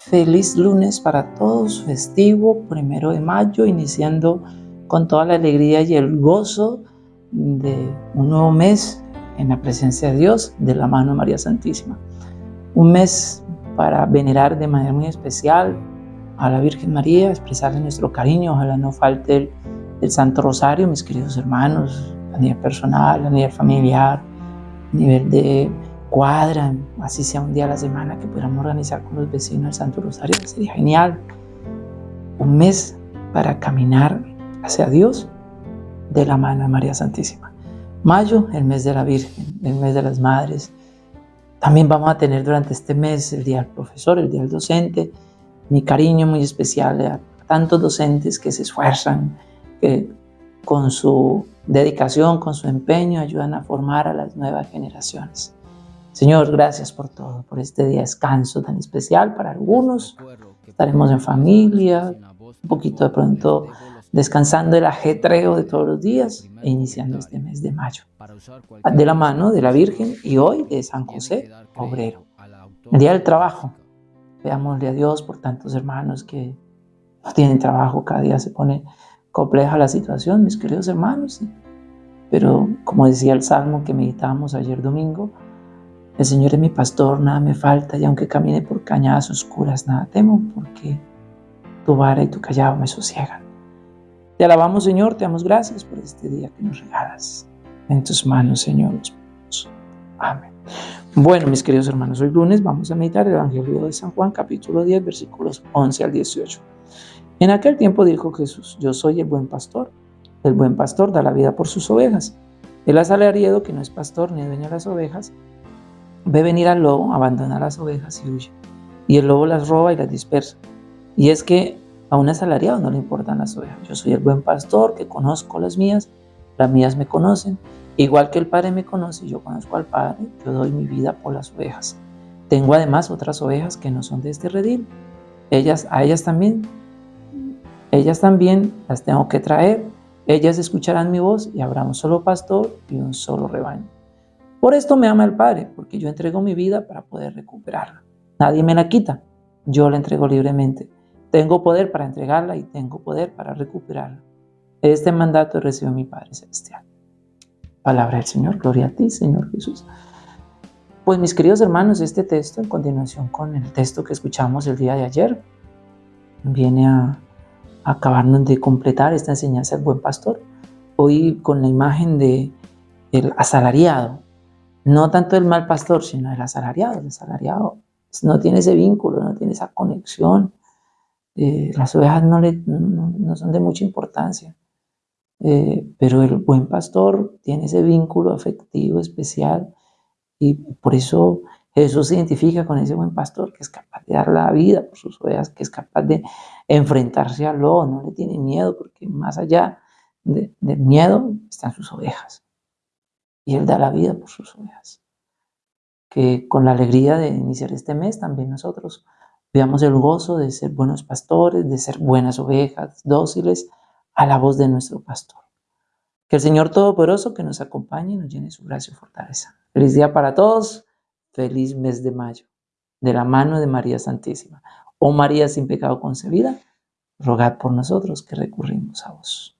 Feliz lunes para todos, festivo, primero de mayo, iniciando con toda la alegría y el gozo de un nuevo mes en la presencia de Dios, de la mano de María Santísima. Un mes para venerar de manera muy especial a la Virgen María, expresarle nuestro cariño, ojalá no falte el, Santo Rosario, mis queridos hermanos, a nivel personal, a nivel familiar, a nivel de cuadra, así sea un día a la semana que pudiéramos organizar con los vecinos el Santo Rosario, sería genial. Un mes para caminar hacia Dios de la mano de María Santísima. Mayo, el mes de la Virgen, el mes de las Madres. También vamos a tener durante este mes el Día del Profesor, el Día del Docente. Mi cariño muy especial a tantos docentes que se esfuerzan, que con su dedicación, con su empeño, ayudan a formar a las nuevas generaciones. Señor, gracias por todo, por este día descanso tan especial para algunos. Estaremos en familia, un poquito de pronto descansando el ajetreo de todos los días e iniciando este mes de mayo. De la mano de la Virgen y hoy de San José, obrero. El día del trabajo. Veámosle a Dios por tantos hermanos que no tienen trabajo, cada día se pone compleja la situación, mis queridos hermanos. Pero como decía el salmo que meditábamos ayer domingo, el Señor es mi pastor, nada me falta, y aunque camine por cañadas oscuras, nada temo, porque tu vara y tu callado me sosiegan. Te alabamos, Señor, te damos gracias por este día que nos regalas. En tus manos, Señor, Amén. Bueno, mis queridos hermanos, hoy lunes vamos a meditar el Evangelio de San Juan, capítulo 10, versículos 11 al 18. En aquel tiempo dijo Jesús, yo soy el buen pastor. El buen pastor da la vida por sus ovejas. El asalariado, que no es pastor ni dueño de las ovejas, Ve venir al lobo, abandona las ovejas y huye. Y el lobo las roba y las dispersa. Y es que a un asalariado no le importan las ovejas. Yo soy el buen pastor que conozco las mías, las mías me conocen. Igual que el Padre me conoce, yo conozco al Padre, yo doy mi vida por las ovejas. Tengo además otras ovejas que no son de este redil. Ellas, a ellas también, ellas también las tengo que traer. Ellas escucharán mi voz y habrá un solo pastor y un solo rebaño. Por esto me ama el Padre, porque yo entrego mi vida para poder recuperarla. Nadie me la quita, yo la entrego libremente. Tengo poder para entregarla y tengo poder para recuperarla. Este mandato recibió mi Padre Celestial. Palabra del Señor, gloria a ti, Señor Jesús. Pues mis queridos hermanos, este texto, en continuación con el texto que escuchamos el día de ayer, viene a, acabarnos de completar esta enseñanza del buen pastor. Hoy con la imagen de el asalariado, no tanto el mal pastor, sino el asalariado. El asalariado no tiene ese vínculo, no tiene esa conexión. Eh, las ovejas no, le, no, son de mucha importancia, eh, pero el buen pastor tiene ese vínculo afectivo especial y por eso Jesús se identifica con ese buen pastor que es capaz de dar la vida por sus ovejas, que es capaz de enfrentarse al lobo, no le tiene miedo, porque más allá del miedo están sus ovejas y Él da la vida por sus ovejas. Que con la alegría de iniciar este mes también nosotros veamos el gozo de ser buenos pastores, de ser buenas ovejas, dóciles a la voz de nuestro pastor. Que el Señor Todopoderoso que nos acompañe y nos llene su gracia y fortaleza. Feliz día para todos, feliz mes de mayo, de la mano de María Santísima. Oh María sin pecado concebida, rogad por nosotros que recurrimos a vos.